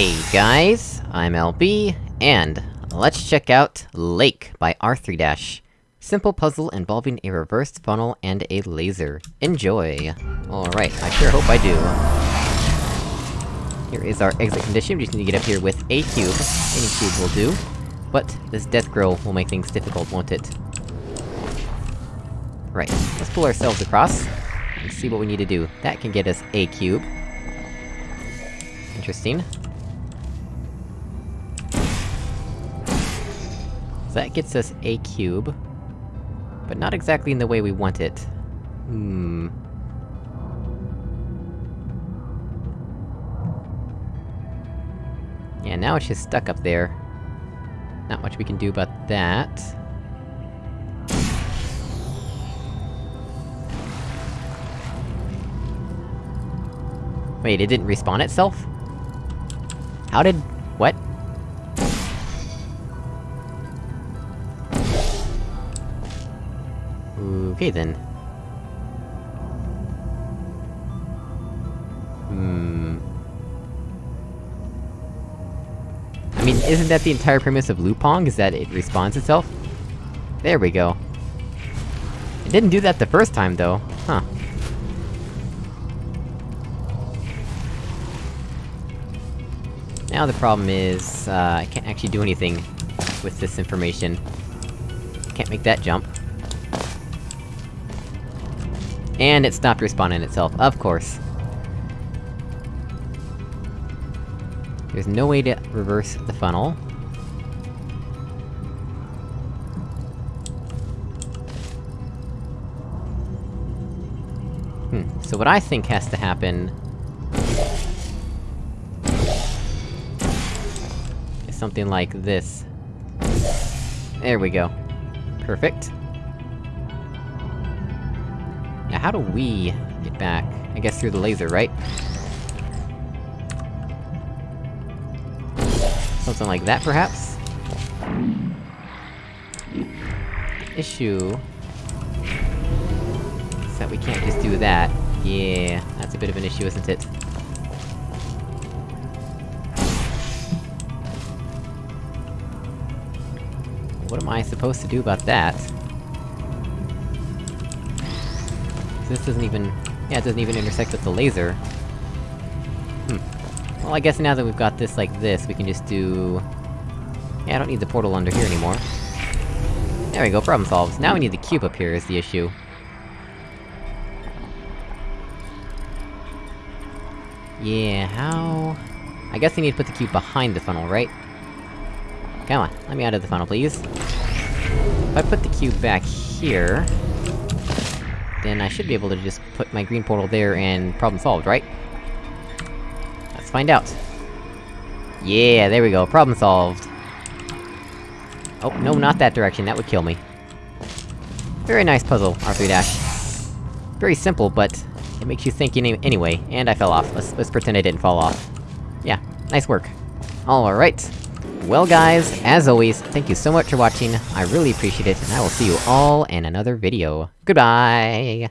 Hey guys, I'm LB, and let's check out Lake by R3-. dash Simple puzzle involving a reversed funnel and a laser. Enjoy! Alright, I sure hope I do. Here is our exit condition, we just need to get up here with a cube. Any cube will do. But, this death grill will make things difficult, won't it? Right, let's pull ourselves across, and see what we need to do. That can get us a cube. Interesting. So that gets us a cube. But not exactly in the way we want it. Hmm... Yeah, now it's just stuck up there. Not much we can do about that. Wait, it didn't respawn itself? How did... Okay then. Hmm... I mean, isn't that the entire premise of Loopong, is that it respawns itself? There we go. It didn't do that the first time, though. Huh. Now the problem is, uh, I can't actually do anything with this information. Can't make that jump. And it stopped respawning itself, of course. There's no way to reverse the funnel. Hmm, so what I think has to happen... is something like this. There we go. Perfect. Now how do we get back? I guess through the laser, right? Something like that, perhaps? Issue... is that we can't just do that. Yeah, that's a bit of an issue, isn't it? What am I supposed to do about that? This doesn't even... Yeah, it doesn't even intersect with the laser. Hmm. Well, I guess now that we've got this like this, we can just do... Yeah, I don't need the portal under here anymore. There we go, problem solved. Now we need the cube up here is the issue. Yeah, how... I guess I need to put the cube behind the funnel, right? Come on, let me out of the funnel, please. If I put the cube back here then I should be able to just put my green portal there and problem solved, right? Let's find out. Yeah, there we go, problem solved. Oh, no, not that direction, that would kill me. Very nice puzzle, R3 Dash. Very simple, but... It makes you think any anyway, and I fell off. Let's- let's pretend I didn't fall off. Yeah, nice work. Alright. Well guys, as always, thank you so much for watching, I really appreciate it, and I will see you all in another video. Goodbye!